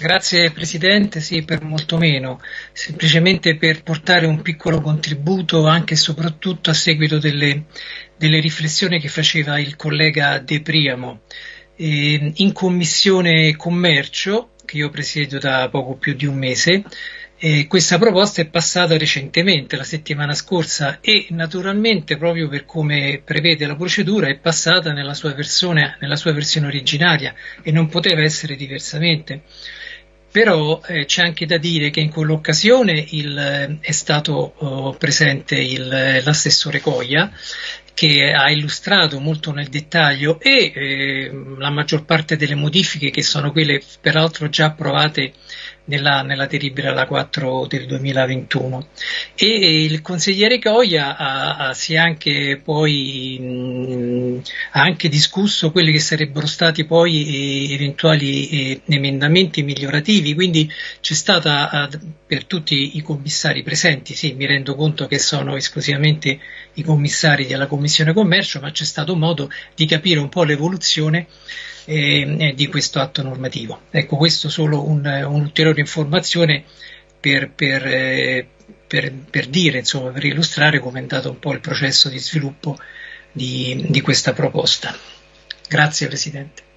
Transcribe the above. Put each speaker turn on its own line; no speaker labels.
Grazie Presidente, sì, per molto meno, semplicemente per portare un piccolo contributo anche e soprattutto a seguito delle, delle riflessioni che faceva il collega De Priamo. Eh, in Commissione Commercio, che io presiedo da poco più di un mese, eh, questa proposta è passata recentemente, la settimana scorsa, e naturalmente, proprio per come prevede la procedura, è passata nella sua, versione, nella sua versione originaria e non poteva essere diversamente. Però eh, c'è anche da dire che in quell'occasione il, eh, è stato oh, presente il, l'assessore Coglia che ha illustrato molto nel dettaglio e eh, la maggior parte delle modifiche che sono quelle peraltro già approvate nella, nella delibera la 4 del 2021 e il consigliere Coia ha, ha, si è anche poi mh, ha anche discusso quelli che sarebbero stati poi eh, eventuali eh, emendamenti migliorativi. Quindi c'è stata eh, per tutti i commissari presenti sì mi rendo conto che sono esclusivamente i commissari della Commissione Commercio ma c'è stato modo di capire un po' l'evoluzione eh, di questo atto normativo. Ecco, questo solo un, un'ulteriore informazione per, per, eh, per, per, dire, insomma, per illustrare come è andato un po' il processo di sviluppo di, di questa proposta. Grazie Presidente.